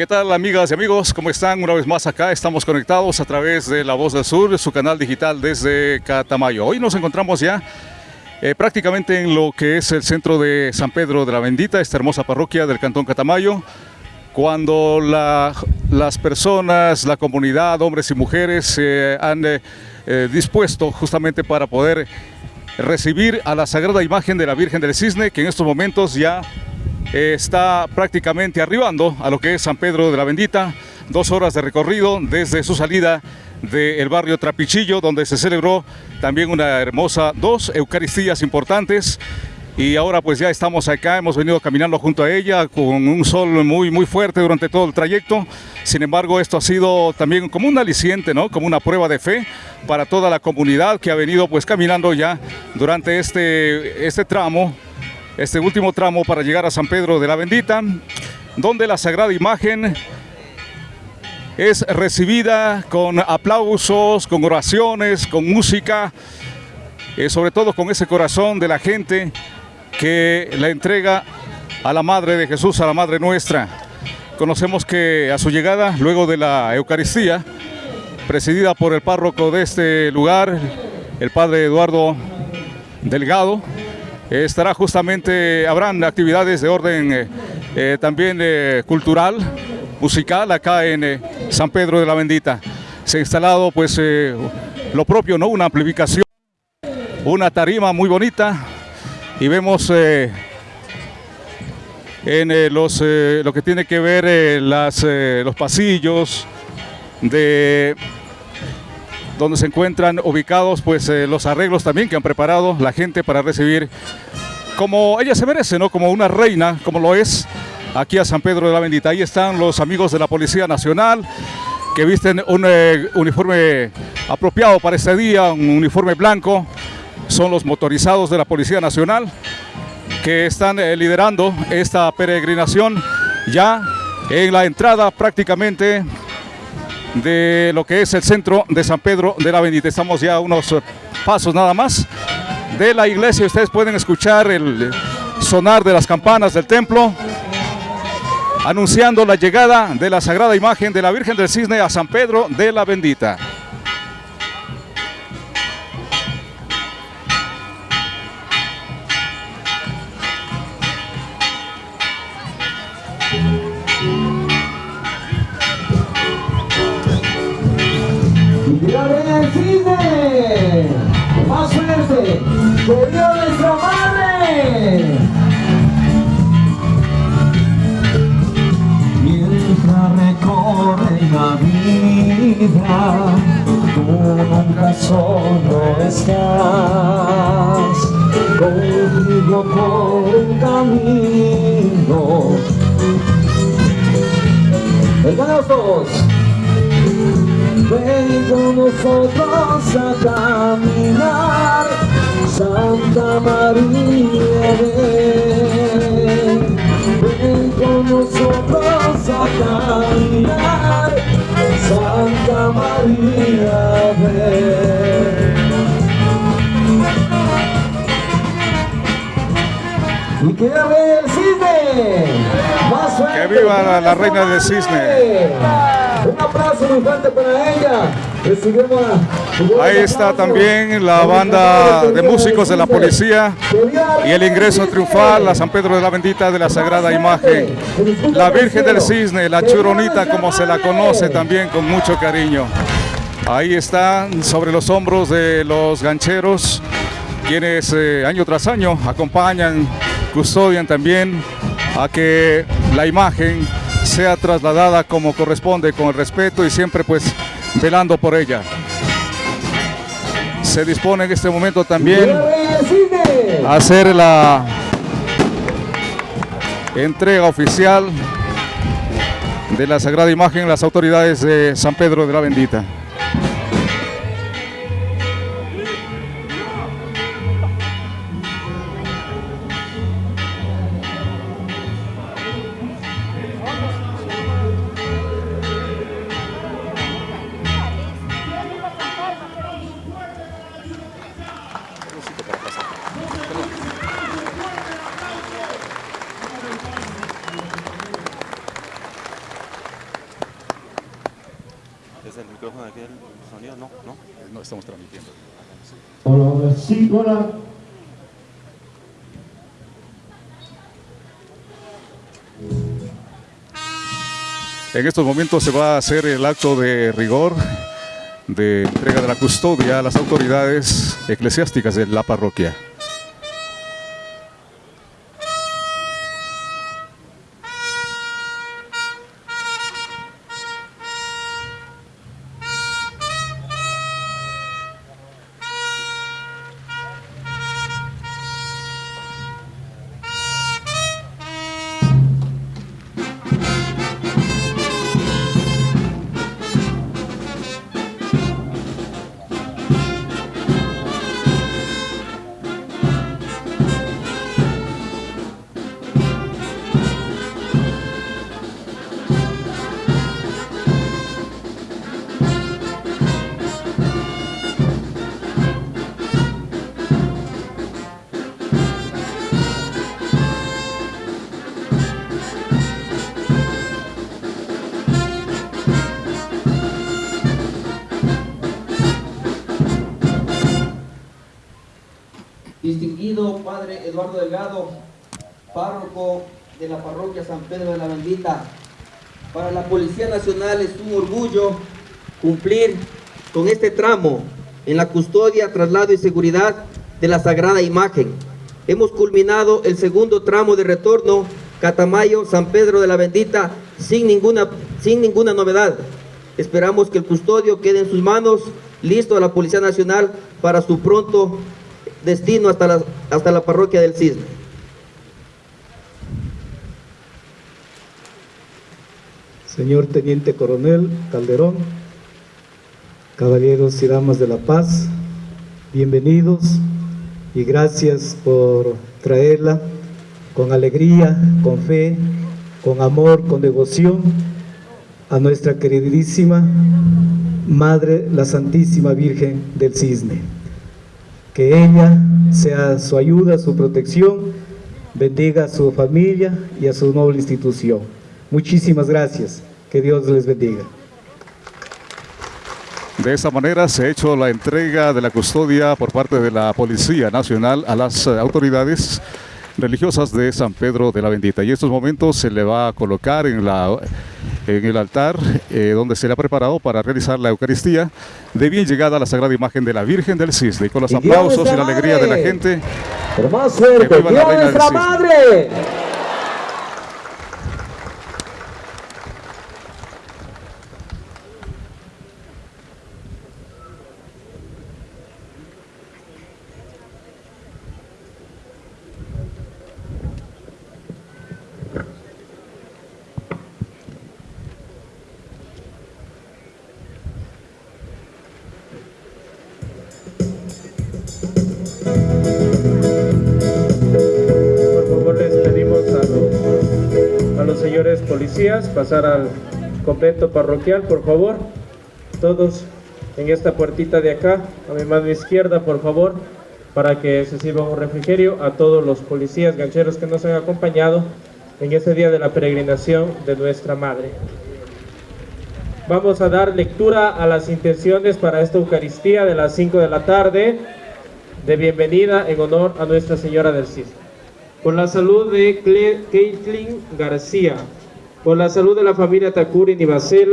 ¿Qué tal amigas y amigos? ¿Cómo están? Una vez más acá estamos conectados a través de La Voz del Sur, su canal digital desde Catamayo. Hoy nos encontramos ya eh, prácticamente en lo que es el centro de San Pedro de la Bendita, esta hermosa parroquia del Cantón Catamayo, cuando las personas, la comunidad, hombres y mujeres se han eh, eh, dispuesto justamente para poder recibir a la sagrada imagen de la Virgen del Cisne, que en estos momentos ya está prácticamente arribando a lo que es San Pedro de la Bendita, dos horas de recorrido desde su salida del barrio Trapichillo, donde se celebró también una hermosa, dos Eucaristías importantes, y ahora pues ya estamos acá, hemos venido caminando junto a ella con un sol muy muy fuerte durante todo el trayecto, sin embargo esto ha sido también como un aliciente, ¿no? como una prueba de fe para toda la comunidad que ha venido pues caminando ya durante este, este tramo este último tramo para llegar a San Pedro de la Bendita, donde la Sagrada Imagen es recibida con aplausos, con oraciones, con música, eh, sobre todo con ese corazón de la gente que la entrega a la Madre de Jesús, a la Madre nuestra. Conocemos que a su llegada, luego de la Eucaristía, presidida por el párroco de este lugar, el Padre Eduardo Delgado, estará justamente, habrán actividades de orden eh, eh, también eh, cultural, musical acá en San Pedro de la Bendita. Se ha instalado pues lo propio, ¿no? Una amplificación, una tarima muy bonita y vemos en los, lo que tiene que ver las, los pasillos de donde se encuentran ubicados pues eh, los arreglos también que han preparado la gente para recibir como ella se merece, ¿no? Como una reina, como lo es aquí a San Pedro de la Bendita. Ahí están los amigos de la Policía Nacional que visten un eh, uniforme apropiado para este día, un uniforme blanco. Son los motorizados de la Policía Nacional que están eh, liderando esta peregrinación ya en la entrada prácticamente de lo que es el centro de San Pedro de la Bendita. Estamos ya unos eh, pasos nada más de la iglesia. Ustedes pueden escuchar el sonar de las campanas del templo anunciando la llegada de la sagrada imagen de la Virgen del Cisne a San Pedro de la Bendita. Nuestra madre. Mientras recorre la vida, tú nunca solo estás. Conmigo por el camino. Vengan todos. Ven con nosotros a caminar Santa María, ven, ven con nosotros a caminar. Santa María, ven. Y que el cisne. Más. Que viva la, reina del cisne. Un aplauso muy fuerte para ella. Ahí está también la banda de músicos de la policía y el ingreso triunfal a San Pedro de la Bendita de la Sagrada Imagen. La Virgen del Cisne, la Churonita como se la conoce también con mucho cariño. Ahí están sobre los hombros de los gancheros, quienes eh, año tras año acompañan, custodian también a que la imagen sea trasladada como corresponde, con el respeto y siempre pues velando por ella. Se dispone en este momento también a hacer la entrega oficial de la Sagrada Imagen las autoridades de San Pedro de la Bendita. El sonido, no, no. No estamos transmitiendo. Hola, sí, hola. En estos momentos se va a hacer el acto de rigor de entrega de la custodia a las autoridades eclesiásticas de la parroquia. Padre Eduardo Delgado, párroco de la parroquia San Pedro de la Bendita, para la Policía Nacional es un orgullo cumplir con este tramo en la custodia, traslado y seguridad de la Sagrada Imagen. Hemos culminado el segundo tramo de retorno Catamayo, San Pedro de la Bendita, sin ninguna, sin ninguna novedad. Esperamos que el custodio quede en sus manos, listo a la Policía Nacional para su pronto destino hasta la, hasta la parroquia del Cisne. Señor Teniente Coronel Calderón, caballeros y damas de la paz, bienvenidos y gracias por traerla con alegría, con fe, con amor, con devoción a nuestra queridísima Madre, la Santísima Virgen del Cisne. Que ella sea su ayuda, su protección, bendiga a su familia y a su noble institución. Muchísimas gracias. Que Dios les bendiga. De esta manera se ha hecho la entrega de la custodia por parte de la Policía Nacional a las autoridades religiosas de San Pedro de la Bendita. Y en estos momentos se le va a colocar en, la, en el altar eh, donde se le ha preparado para realizar la Eucaristía de bien llegada a la Sagrada Imagen de la Virgen del Cisne. Y con los Dios aplausos y la alegría de la gente, Pero más fuerte, Que viva la ¡Dios reina nuestra madre! Señores policías pasar al convento parroquial, por favor. Todos en esta puertita de acá, a mi mano izquierda, por favor, para que se sirva un refrigerio a todos los policías gancheros que nos han acompañado en este día de la peregrinación de nuestra Madre. Vamos a dar lectura a las intenciones para esta Eucaristía de las 5 de la tarde de bienvenida en honor a Nuestra Señora del Cisne. Por la salud de Caitlin García. Por la salud de la familia Takuri Nivacela.